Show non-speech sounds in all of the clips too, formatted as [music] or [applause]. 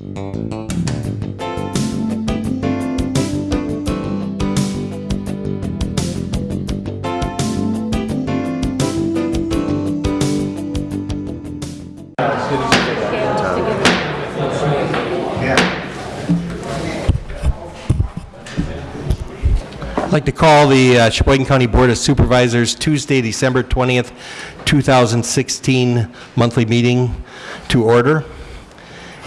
I'd like to call the uh, Sheboygan County Board of Supervisors Tuesday, December 20th, 2016 monthly meeting to order.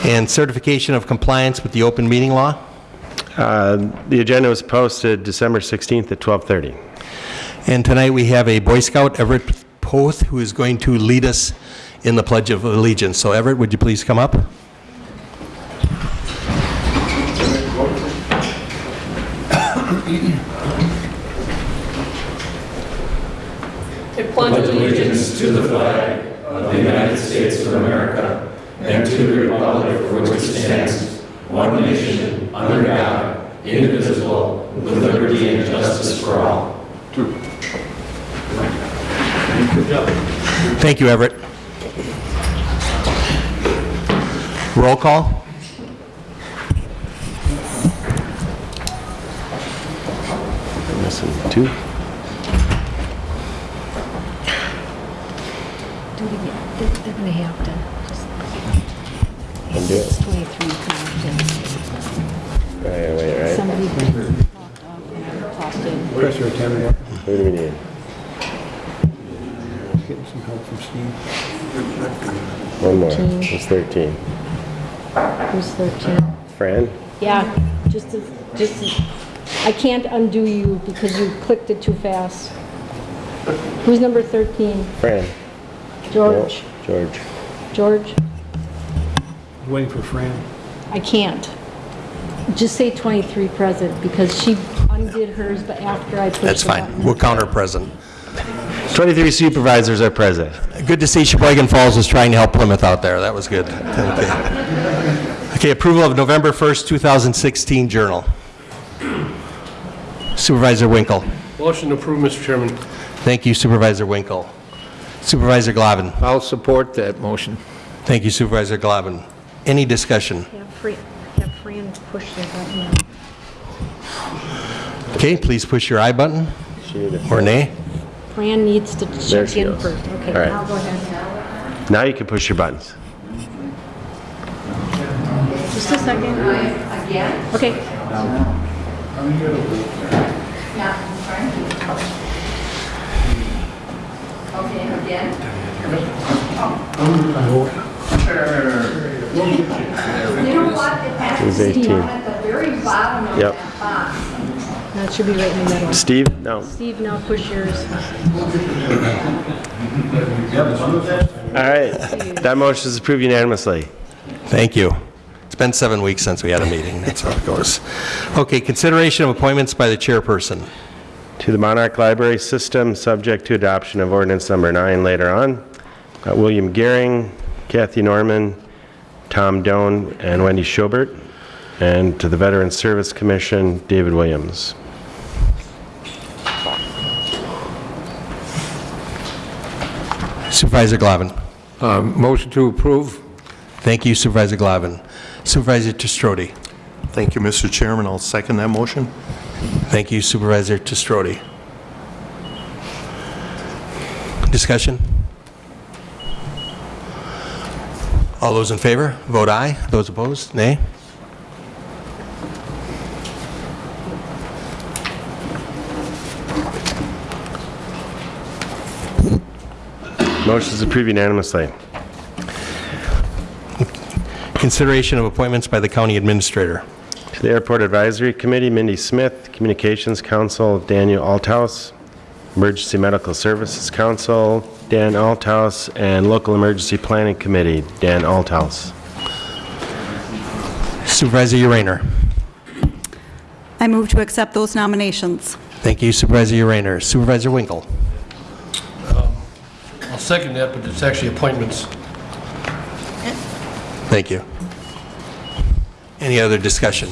And certification of compliance with the open meeting law. Uh, The agenda was posted December 16th at 12:30. And tonight we have a Boy Scout, Everett Poth, who is going to lead us in the Pledge of Allegiance. So Everett, would you please come up? Pledge allegiance to the flag of the United States of America and to the republic for which it stands, one nation, under God, indivisible, with liberty and justice for all. True. Thank you, Everett. Roll call? Missing two. Do it again. They're they're gonna have to, just, Undo it. it's 23 connections. Right, wait, right? Somebody talked off and I talked in. Press or ten, Who do we need? getting some help from Steve. One more. Thirteen. It's 13. Who's 13? Fran? Yeah, just as, just as, I can't undo you because you clicked it too fast. Who's number 13? Fran? George? No, George. George? Waiting for Fran. I can't. Just say 23 present because she undid hers, but after I pushed the That's fine. button. We'll count her present. 23 supervisors are present. Good to see Sheboygan Falls is trying to help Plymouth out there. That was good. Okay. Okay, approval of November 1st, 2016 journal. Supervisor Winkle. Motion to approve, Mr. Chairman. Thank you Supervisor Winkle. Supervisor Glavin. I'll support that motion. Thank you Supervisor Glavin. Any discussion? Have Fran, have Fran push the button. Okay, please push your I button She or nay. Fran needs to There check she in goes. first. Okay, All right. now go ahead. Now you can push your buttons. Just a second. Again? Okay. Yeah, I'm sorry. Okay, again? You know what? It has Who's to be 18? at the very bottom of Yep. that box. That should be right in the middle. Steve? No. Steve, now push yours. All right. That motion is approved unanimously. Thank you. It's been seven weeks since we had a meeting. That's how it goes. Okay, consideration of appointments by the chairperson. To the Monarch Library System, subject to adoption of ordinance number nine later on. Uh, William Gehring, Kathy Norman, Tom Doan, and Wendy Schobert. And to the Veteran Service Commission, David Williams. Supervisor Glavin. Uh, Motion to approve. Thank you Supervisor Glavin. Supervisor Testrodi. Thank you, Mr. Chairman. I'll second that motion. Thank you Supervisor Testrodi. Discussion? All those in favor, vote aye. Those opposed, nay. Motion is approved unanimously. Consideration of appointments by the county administrator. To the Airport Advisory Committee, Mindy Smith, Communications Council, Daniel Althouse, Emergency Medical Services Council, Dan Althouse, and Local Emergency Planning Committee, Dan Althouse. Supervisor Urainer. I move to accept those nominations. Thank you Supervisor Urainer. Supervisor Winkle. Um, I'll second that, but it's actually appointments. Thank you. Any other discussion?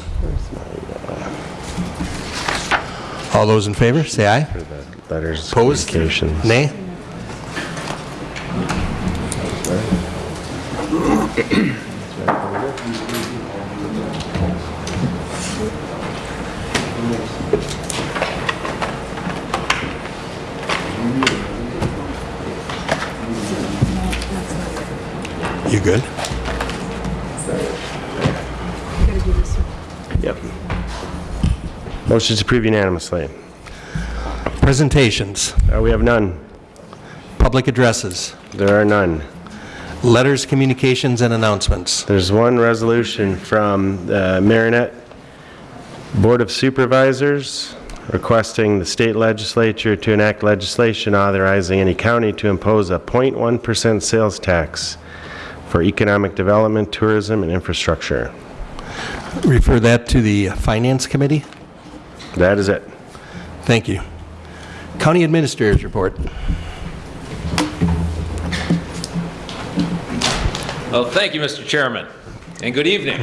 All those in favor, say aye. Letters, Opposed? Nay? You good? Gotta do this one. Yep. Motion to approve unanimously. Presentations, Uh, We have none. public addresses, There are none. letters, communications, and announcements. There's one resolution from the Marinette Board of Supervisors requesting the state legislature to enact legislation authorizing any county to impose a 0.1% sales tax for economic development, tourism, and infrastructure. Refer that to the Finance Committee. That is it. Thank you. County Administrator's Report. Well, thank you, Mr. Chairman, and good evening.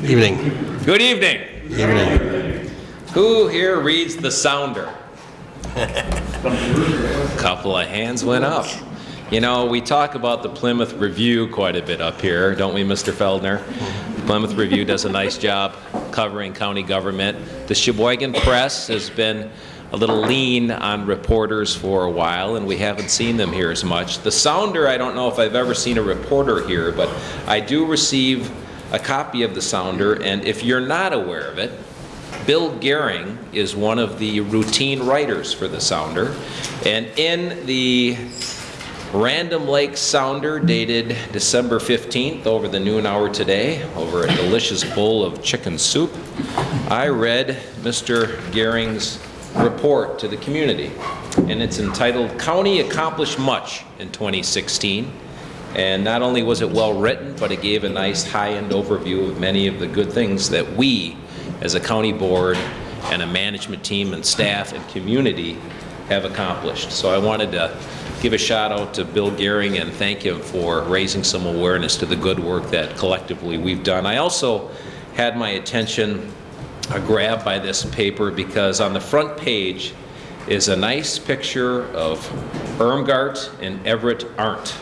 Good Evening. Good evening. Evening. Who here reads The Sounder? A [laughs] couple of hands went up. You know, we talk about the Plymouth Review quite a bit up here, don't we, Mr. Feldner? The Plymouth Review does a nice job covering county government. The Sheboygan Press has been a little lean on reporters for a while, and we haven't seen them here as much. The Sounder, I don't know if I've ever seen a reporter here, but I do receive a copy of the Sounder, and if you're not aware of it, Bill Gehring is one of the routine writers for the Sounder, and in the Random Lake Sounder dated December 15th over the noon hour today, over a delicious bowl of chicken soup, I read Mr. Gehring's report to the community, and it's entitled County Accomplished Much in 2016. And not only was it well-written, but it gave a nice high-end overview of many of the good things that we, as a county board and a management team and staff and community have accomplished. So I wanted to give a shout out to Bill Gehring and thank him for raising some awareness to the good work that collectively we've done. I also had my attention grabbed by this paper because on the front page is a nice picture of Irmgard and Everett Arndt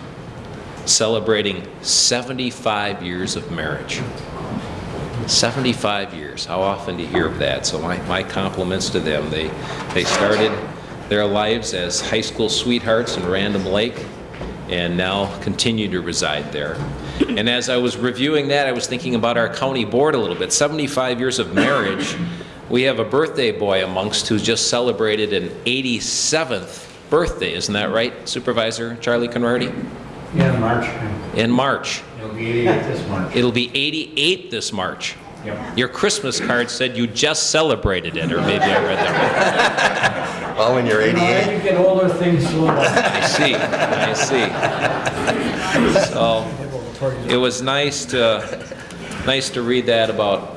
celebrating 75 years of marriage. 75 years. How often do you hear of that? So my, my compliments to them. They, they started their lives as high school sweethearts in Random Lake and now continue to reside there. And as I was reviewing that, I was thinking about our county board a little bit. 75 years of marriage. We have a birthday boy amongst who just celebrated an 87th birthday. Isn't that right, Supervisor Charlie Conrady? Yeah, March. In March. It'll be 88 this March. It'll be 88 this March. Yep. Your Christmas card said you just celebrated it, or maybe I read that wrong. [laughs] Well, when you're 88. As you get older, things slow down. I see, I see. So, it was nice to, nice to read that about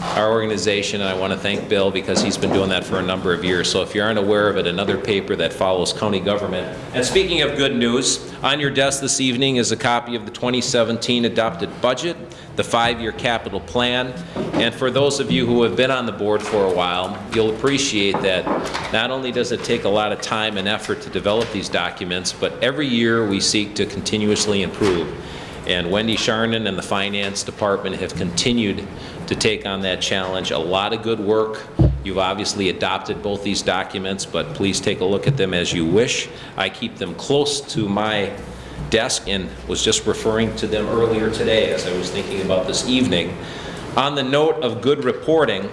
our organization, and I want to thank Bill because he's been doing that for a number of years. So if you aren't aware of it, another paper that follows county government. And speaking of good news, on your desk this evening is a copy of the 2017 adopted budget, the five-year capital plan, and for those of you who have been on the board for a while, you'll appreciate that not only does it take a lot of time and effort to develop these documents, but every year we seek to continuously improve. And Wendy Sharnan and the Finance Department have continued to take on that challenge. A lot of good work. You've obviously adopted both these documents, but please take a look at them as you wish. I keep them close to my desk and was just referring to them earlier today as I was thinking about this evening. On the note of good reporting,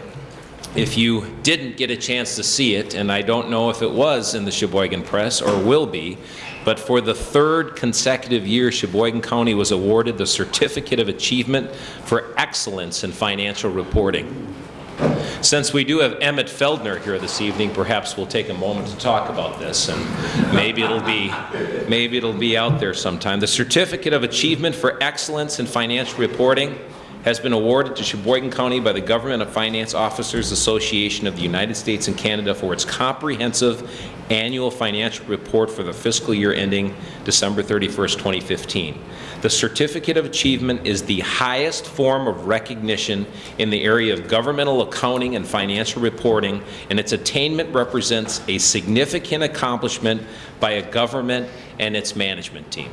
if you didn't get a chance to see it, and I don't know if it was in the Sheboygan Press or will be, but for the third consecutive year, Sheboygan County was awarded the Certificate of Achievement for Excellence in Financial Reporting. Since we do have Emmett Feldner here this evening, perhaps we'll take a moment to talk about this, and maybe it'll be, maybe it'll be out there sometime. The Certificate of Achievement for Excellence in Financial Reporting has been awarded to Sheboygan County by the Government of Finance Officers Association of the United States and Canada for its comprehensive annual financial report for the fiscal year ending December 31st, 2015. The Certificate of Achievement is the highest form of recognition in the area of governmental accounting and financial reporting, and its attainment represents a significant accomplishment by a government and its management team.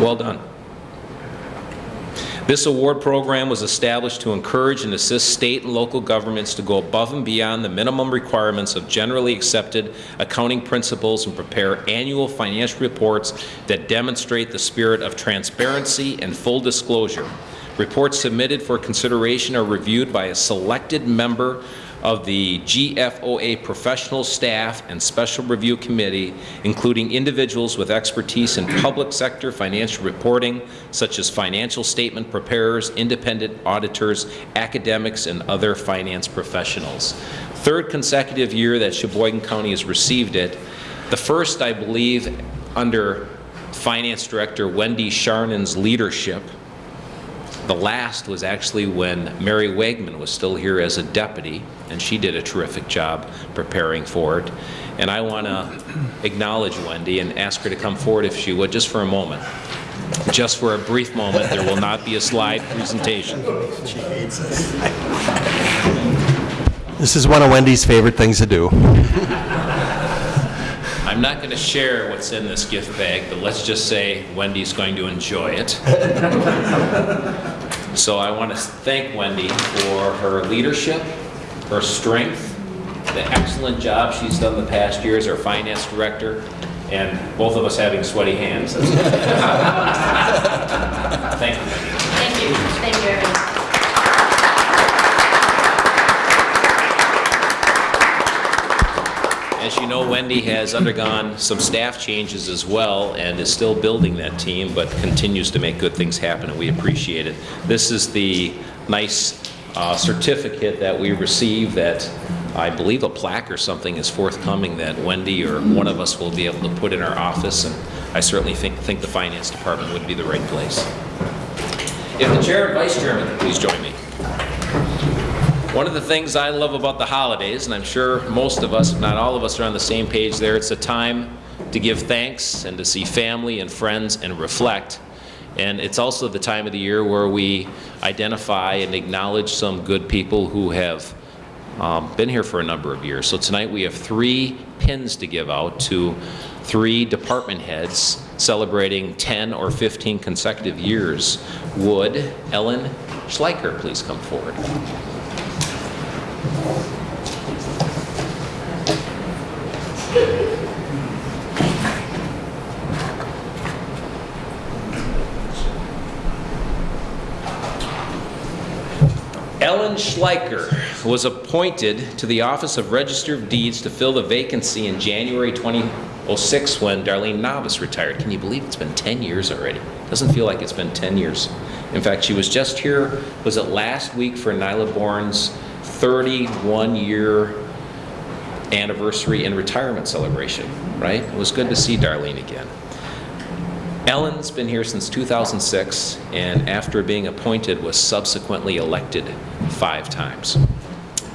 Well done. This award program was established to encourage and assist state and local governments to go above and beyond the minimum requirements of generally accepted accounting principles and prepare annual financial reports that demonstrate the spirit of transparency and full disclosure. Reports submitted for consideration are reviewed by a selected member of the GFOA professional staff and special review committee, including individuals with expertise in public sector financial reporting, such as financial statement preparers, independent auditors, academics, and other finance professionals. Third consecutive year that Sheboygan County has received it. The first, I believe, under Finance Director Wendy Sharnan's leadership, the last was actually when Mary Wegman was still here as a deputy, and she did a terrific job preparing for it. And I want to acknowledge Wendy and ask her to come forward if she would, just for a moment. Just for a brief moment, there will not be a slide presentation. This is one of Wendy's favorite things to do. I'm not going to share what's in this gift bag, but let's just say Wendy's going to enjoy it. So I want to thank Wendy for her leadership, her strength, the excellent job she's done the past year as our finance director, and both of us having sweaty hands. [laughs] Thank you. Thank you, thank you. As you know, Wendy has undergone some staff changes as well and is still building that team, but continues to make good things happen, and we appreciate it. This is the nice uh, certificate that we received that I believe a plaque or something is forthcoming that Wendy or one of us will be able to put in our office, and I certainly think, think the finance department would be the right place. If the chair and vice chairman please join me. One of the things I love about the holidays, and I'm sure most of us, if not all of us, are on the same page there, it's a time to give thanks and to see family and friends and reflect. And it's also the time of the year where we identify and acknowledge some good people who have um, been here for a number of years. So tonight we have three pins to give out to three department heads celebrating 10 or 15 consecutive years. Would Ellen Schleicher please come forward? Ellen Schleicher was appointed to the Office of Register of Deeds to fill the vacancy in January 2006 when Darlene Novice retired. Can you believe it's been 10 years already? Doesn't feel like it's been 10 years. In fact, she was just here, was it last week for Nyla Bourne's 31-year anniversary and retirement celebration, right? It was good to see Darlene again. Ellen's been here since 2006, and after being appointed, was subsequently elected five times.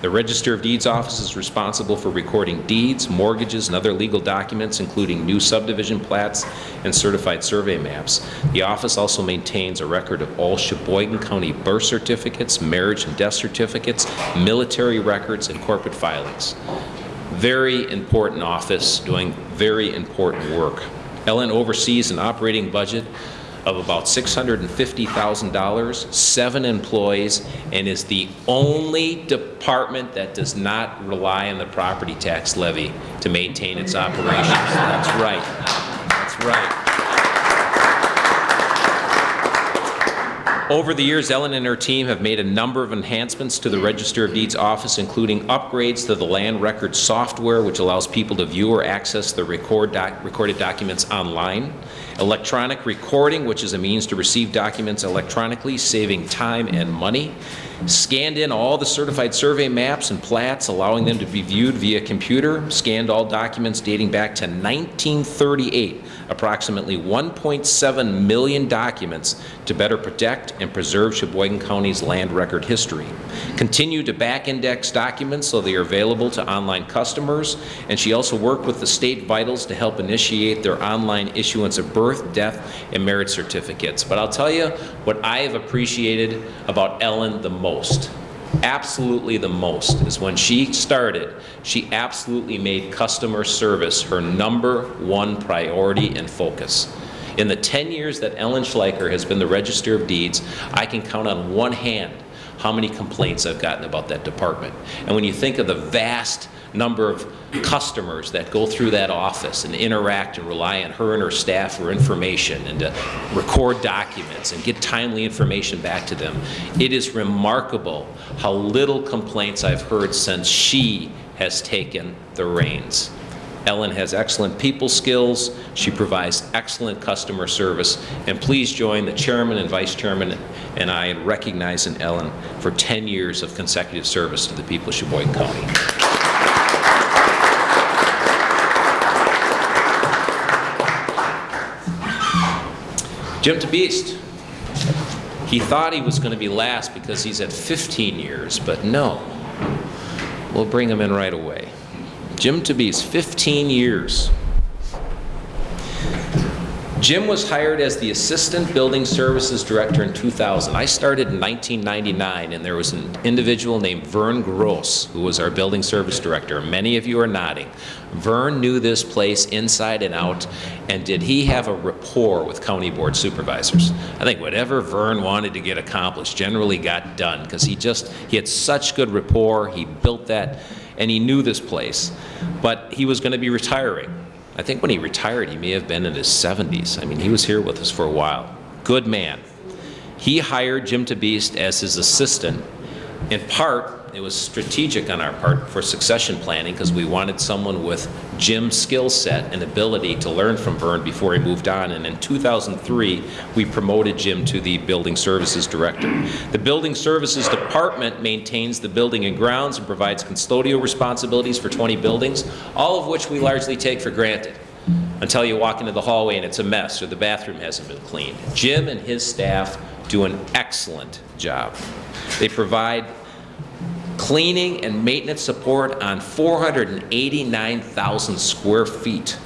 The Register of Deeds Office is responsible for recording deeds, mortgages, and other legal documents, including new subdivision plats and certified survey maps. The office also maintains a record of all Sheboygan County birth certificates, marriage and death certificates, military records, and corporate filings. Very important office, doing very important work. Ellen oversees an operating budget of about $650,000, seven employees, and is the only department that does not rely on the property tax levy to maintain its operations. That's right. That's right. Over the years, Ellen and her team have made a number of enhancements to the Register of Deeds office, including upgrades to the land record software, which allows people to view or access the record doc recorded documents online, electronic recording, which is a means to receive documents electronically, saving time and money, scanned in all the certified survey maps and plats, allowing them to be viewed via computer, scanned all documents dating back to 1938, approximately 1.7 million documents to better protect and preserve Sheboygan County's land record history. Continue to back-index documents so they are available to online customers, and she also worked with the state vitals to help initiate their online issuance of birth, death, and marriage certificates. But I'll tell you what I have appreciated about Ellen the most absolutely the most is when she started, she absolutely made customer service her number one priority and focus. In the 10 years that Ellen Schleicher has been the Register of Deeds, I can count on one hand how many complaints I've gotten about that department. And when you think of the vast number of customers that go through that office and interact and rely on her and her staff for information and to record documents and get timely information back to them, it is remarkable how little complaints I've heard since she has taken the reins. Ellen has excellent people skills, she provides excellent customer service, and please join the chairman and vice chairman and I in recognizing Ellen for 10 years of consecutive service to the people of Sheboygan County. Jim DeBeast. He thought he was going to be last because he's at 15 years, but no. We'll bring him in right away. Jim DeBeast, 15 years. Jim was hired as the Assistant Building Services Director in 2000. I started in 1999, and there was an individual named Vern Gross who was our Building Service Director. Many of you are nodding. Vern knew this place inside and out, and did he have a rapport with County Board Supervisors? I think whatever Vern wanted to get accomplished generally got done, because he just, he had such good rapport, he built that, and he knew this place. But he was going to be retiring. I think when he retired, he may have been in his 70s. I mean, he was here with us for a while. Good man. He hired Jim DeBeast as his assistant. In part, it was strategic on our part for succession planning because we wanted someone with Jim's skill set and ability to learn from Vern before he moved on. And in 2003, we promoted Jim to the Building Services Director. The Building Services Department maintains the building and grounds and provides custodial responsibilities for 20 buildings, all of which we largely take for granted until you walk into the hallway and it's a mess or the bathroom hasn't been cleaned. Jim and his staff do an excellent job. They provide cleaning and maintenance support on 489,000 square feet.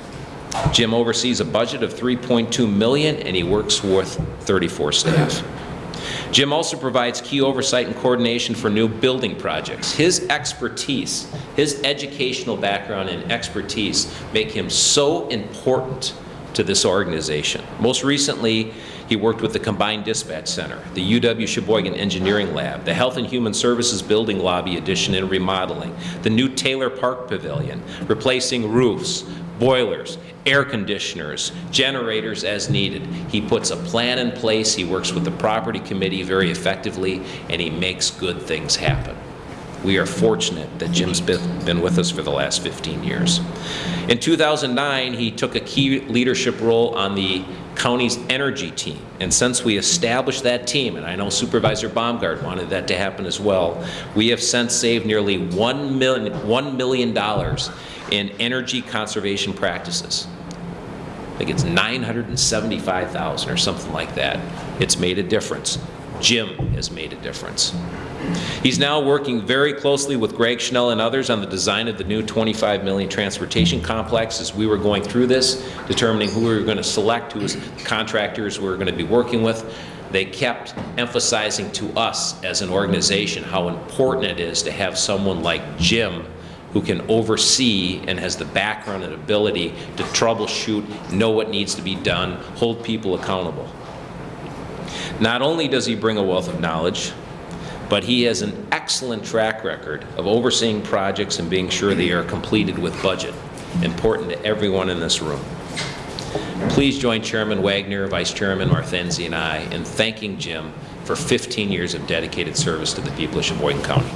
Jim oversees a budget of 3.2 million and he works with 34 staff. Jim also provides key oversight and coordination for new building projects. His expertise, his educational background and expertise make him so important to this organization. Most recently, he worked with the Combined Dispatch Center, the UW Sheboygan Engineering Lab, the Health and Human Services Building Lobby addition and remodeling, the new Taylor Park Pavilion, replacing roofs, boilers, air conditioners, generators as needed. He puts a plan in place, he works with the property committee very effectively, and he makes good things happen. We are fortunate that Jim's been with us for the last 15 years. In 2009, he took a key leadership role on the county's energy team. And since we established that team, and I know Supervisor Baumgart wanted that to happen as well, we have since saved nearly $1 million, $1 million in energy conservation practices. I think it's 975,000 or something like that. It's made a difference. Jim has made a difference. He's now working very closely with Greg Schnell and others on the design of the new 25 million transportation complex as we were going through this, determining who we were going to select, who was contractors we were going to be working with. They kept emphasizing to us as an organization how important it is to have someone like Jim who can oversee and has the background and ability to troubleshoot, know what needs to be done, hold people accountable. Not only does he bring a wealth of knowledge, but he has an excellent track record of overseeing projects and being sure they are completed with budget, important to everyone in this room. Please join Chairman Wagner, Vice Chairman Marthenzi, and I in thanking Jim for 15 years of dedicated service to the people of Sheboygan County.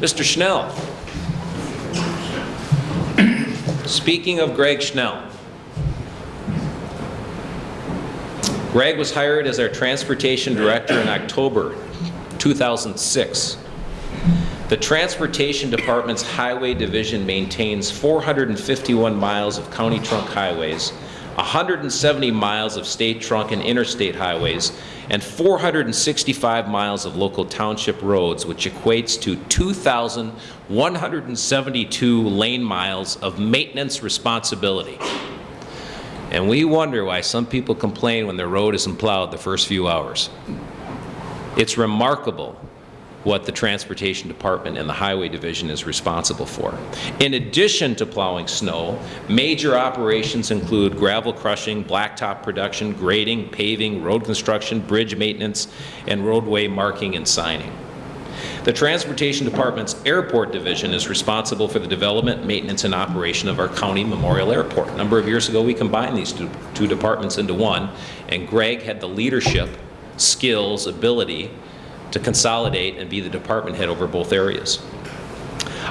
Mr. Schnell. Speaking of Greg Schnell, Greg was hired as our Transportation Director in October 2006. The Transportation Department's Highway Division maintains 451 miles of county trunk highways, 170 miles of state trunk and interstate highways, and 465 miles of local township roads, which equates to 2,172 lane miles of maintenance responsibility. And we wonder why some people complain when their road isn't plowed the first few hours. It's remarkable what the Transportation Department and the Highway Division is responsible for. In addition to plowing snow, major operations include gravel crushing, blacktop production, grading, paving, road construction, bridge maintenance, and roadway marking and signing. The Transportation Department's Airport Division is responsible for the development, maintenance, and operation of our county Memorial Airport. A number of years ago, we combined these two two departments into one, and Greg had the leadership, skills, ability to consolidate and be the department head over both areas.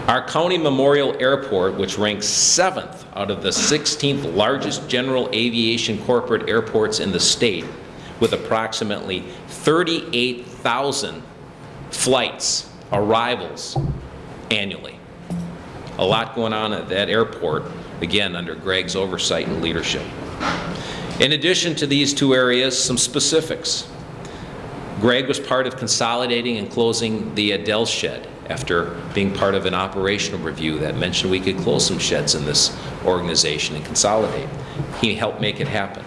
Our county Memorial Airport, which ranks seventh out of the 16th largest general aviation corporate airports in the state, with approximately 38,000 flights, arrivals annually. A lot going on at that airport, again, under Greg's oversight and leadership. In addition to these two areas, some specifics. Greg was part of consolidating and closing the Adell shed after being part of an operational review that mentioned we could close some sheds in this organization and consolidate. He helped make it happen.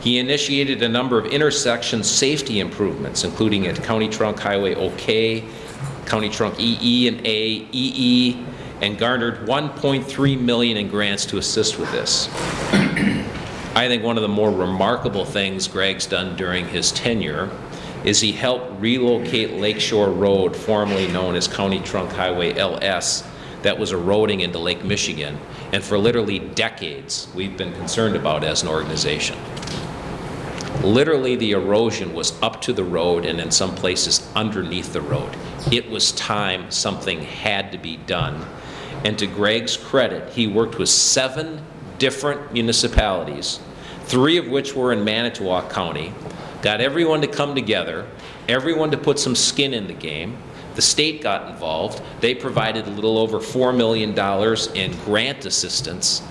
He initiated a number of intersection safety improvements, including at County Trunk Highway OK, County Trunk EE and A, EE, and garnered 1.3 million in grants to assist with this. [clears throat] I think one of the more remarkable things Greg's done during his tenure is he helped relocate Lakeshore Road, formerly known as County Trunk Highway LS, that was eroding into Lake Michigan, and for literally decades, we've been concerned about as an organization. Literally, the erosion was up to the road and in some places underneath the road. It was time something had to be done. And to Greg's credit, he worked with seven different municipalities, three of which were in Manitowoc County, got everyone to come together, everyone to put some skin in the game. The state got involved. They provided a little over $4 million in grant assistance.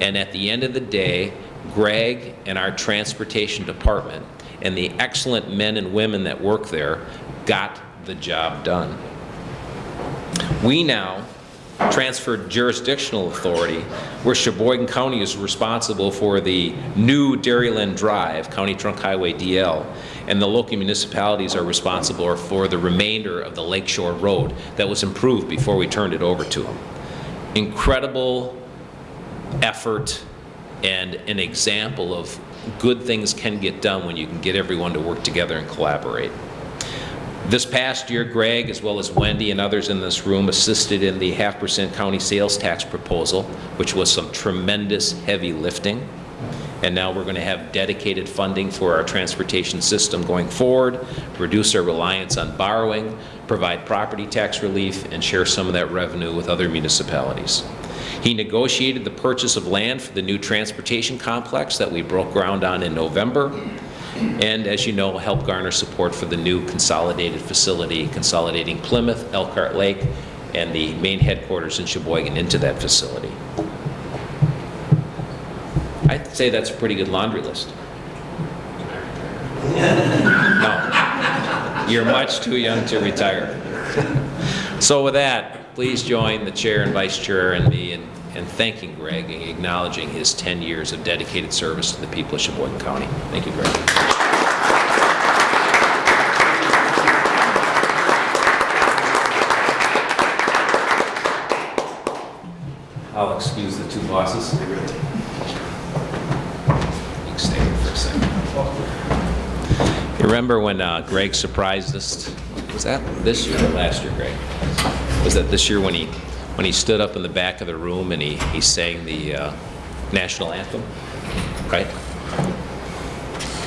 And at the end of the day, Greg and our transportation department and the excellent men and women that work there got the job done. We now transferred jurisdictional authority where Sheboygan County is responsible for the new Dairyland Drive, County Trunk Highway DL, and the local municipalities are responsible for the remainder of the Lakeshore Road that was improved before we turned it over to them. Incredible effort and an example of good things can get done when you can get everyone to work together and collaborate. This past year, Greg, as well as Wendy and others in this room, assisted in the half percent county sales tax proposal, which was some tremendous heavy lifting. And now we're going to have dedicated funding for our transportation system going forward, reduce our reliance on borrowing, provide property tax relief, and share some of that revenue with other municipalities. He negotiated the purchase of land for the new transportation complex that we broke ground on in November, and as you know, help garner support for the new consolidated facility, consolidating Plymouth, Elkhart Lake, and the main headquarters in Sheboygan into that facility. I'd say that's a pretty good laundry list. No, you're much too young to retire. So with that, please join the chair and vice chair and me in, in thanking Greg and acknowledging his 10 years of dedicated service to the people of Sheboygan County. Thank you, Greg. I'll excuse the two bosses. You can stay here for a second. You remember when uh, Greg surprised us? Was that this year or last year, Greg? Was that this year when he, when he stood up in the back of the room and he, he sang the uh, national anthem? Right?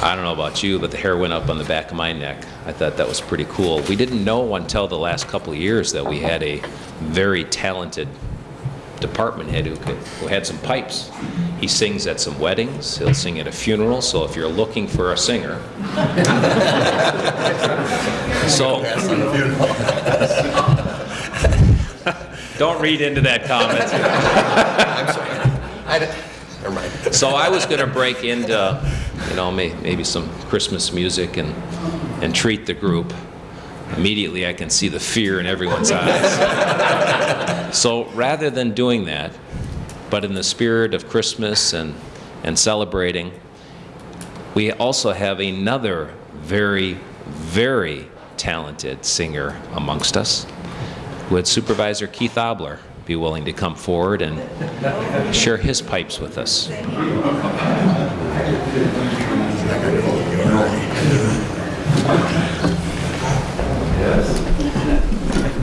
I don't know about you, but the hair went up on the back of my neck. I thought that was pretty cool. We didn't know until the last couple of years that we had a very talented department head who, could, who had some pipes. He sings at some weddings, he'll sing at a funeral, so if you're looking for a singer. [laughs] so, [laughs] don't read into that comment. [laughs] I'm sorry. I, never mind. So I was going to break into, you know, may, maybe some Christmas music and, and treat the group. Immediately I can see the fear in everyone's eyes. [laughs] so rather than doing that, but in the spirit of Christmas and, and celebrating, we also have another very, very talented singer amongst us. Would Supervisor Keith Obler be willing to come forward and share his pipes with us?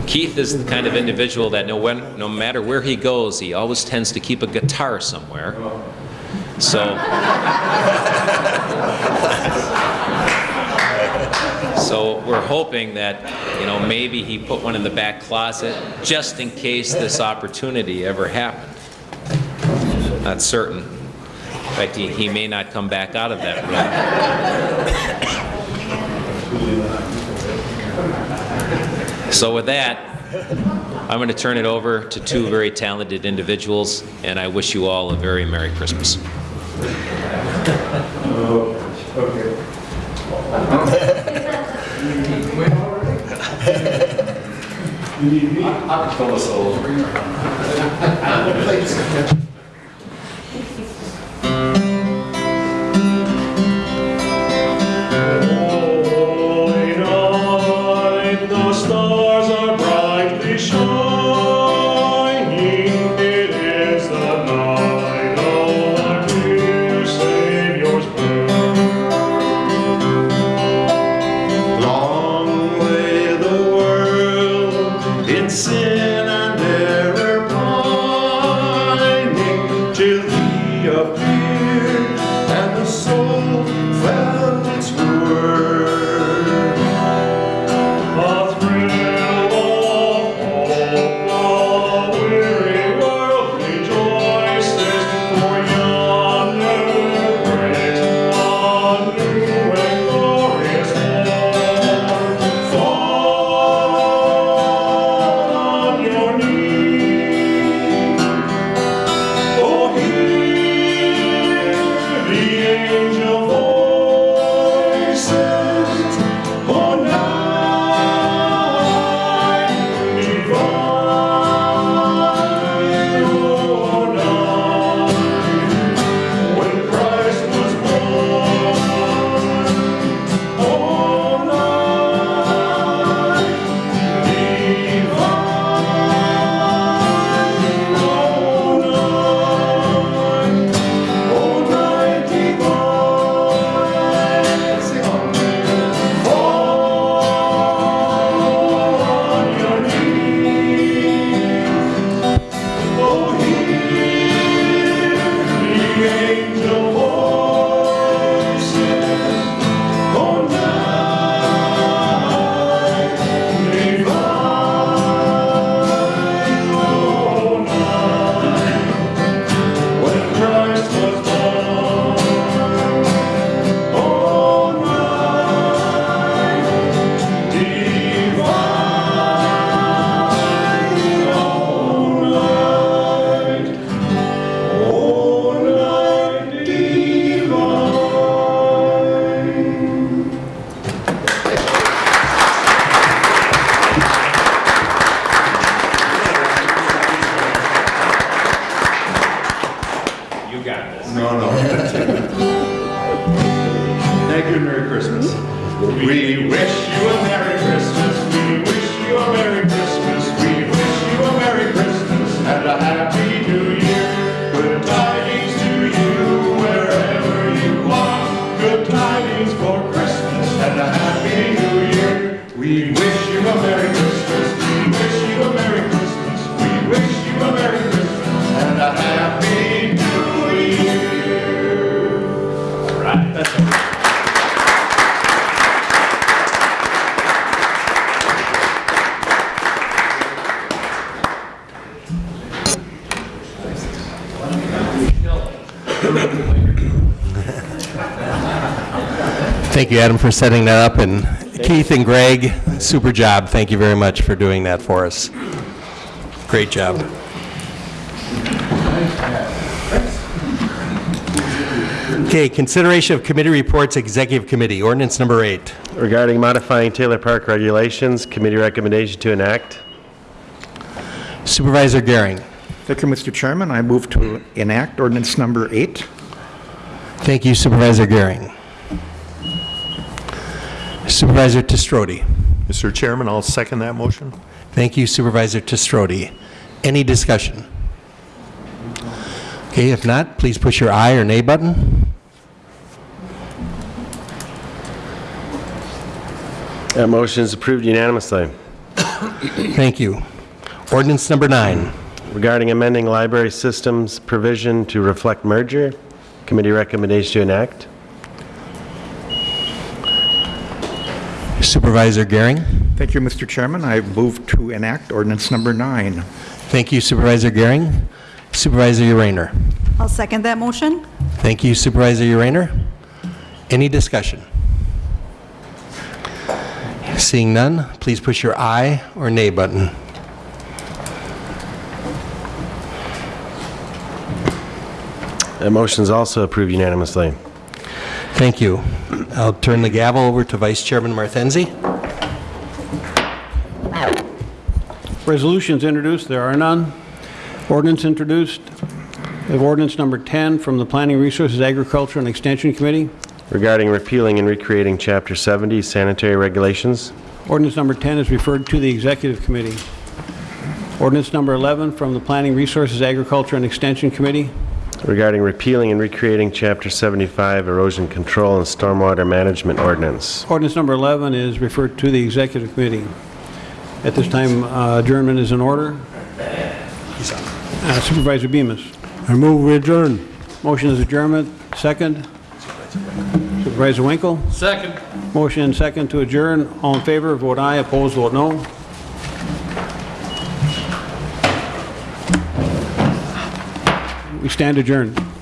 Keith is the kind of individual that no, when, no matter where he goes, he always tends to keep a guitar somewhere. So, so we're hoping that, you know, maybe he put one in the back closet just in case this opportunity ever happened. Not certain. In fact, he, he may not come back out of that room. So with that, I'm going to turn it over to two very talented individuals, and I wish you all a very Merry Christmas. [laughs] Holy [laughs] [laughs] [laughs] Thank you, Adam, for setting that up, and Keith and Greg, super job. Thank you very much for doing that for us. Great job. Okay, consideration of committee reports, Executive Committee, ordinance number eight. Regarding modifying Taylor Park regulations, committee recommendation to enact. Supervisor Gehring. Thank you, Mr. Chairman. I move to enact ordinance number eight. Thank you, Supervisor Gehring. Supervisor Testrodi. Mr. Chairman, I'll second that motion. Thank you Supervisor Testrodi. Any discussion? Okay, if not, please push your aye or nay button. That motion is approved unanimously. Thank you. Ordinance number nine. Regarding amending library systems provision to reflect merger, committee recommendation to enact. Supervisor Gehring. Thank you, Mr. Chairman. I move to enact ordinance number nine. Thank you Supervisor Gehring. Supervisor Urainer. I'll second that motion. Thank you Supervisor Urainer. Any discussion? Seeing none, please push your aye or nay button. That motion is also approved unanimously. Thank you. I'll turn the gavel over to Vice Chairman Martenzi. Resolutions introduced, there are none. Ordinance introduced. We have ordinance number 10 from the Planning Resources, Agriculture, and Extension Committee. Regarding repealing and recreating Chapter 70 sanitary regulations. Ordinance number 10 is referred to the Executive Committee. Ordinance number 11 from the Planning Resources, Agriculture, and Extension Committee. Regarding repealing and recreating Chapter 75 erosion control and stormwater management ordinance. Ordinance number 11 is referred to the Executive Committee. At this time, uh, adjournment is in order. Uh, Supervisor Bemis. I move we adjourn. Motion is adjournment. Second. Supervisor Winkle. Second. Motion and second to adjourn. All in favor, vote aye. Opposed, vote no. We stand adjourned.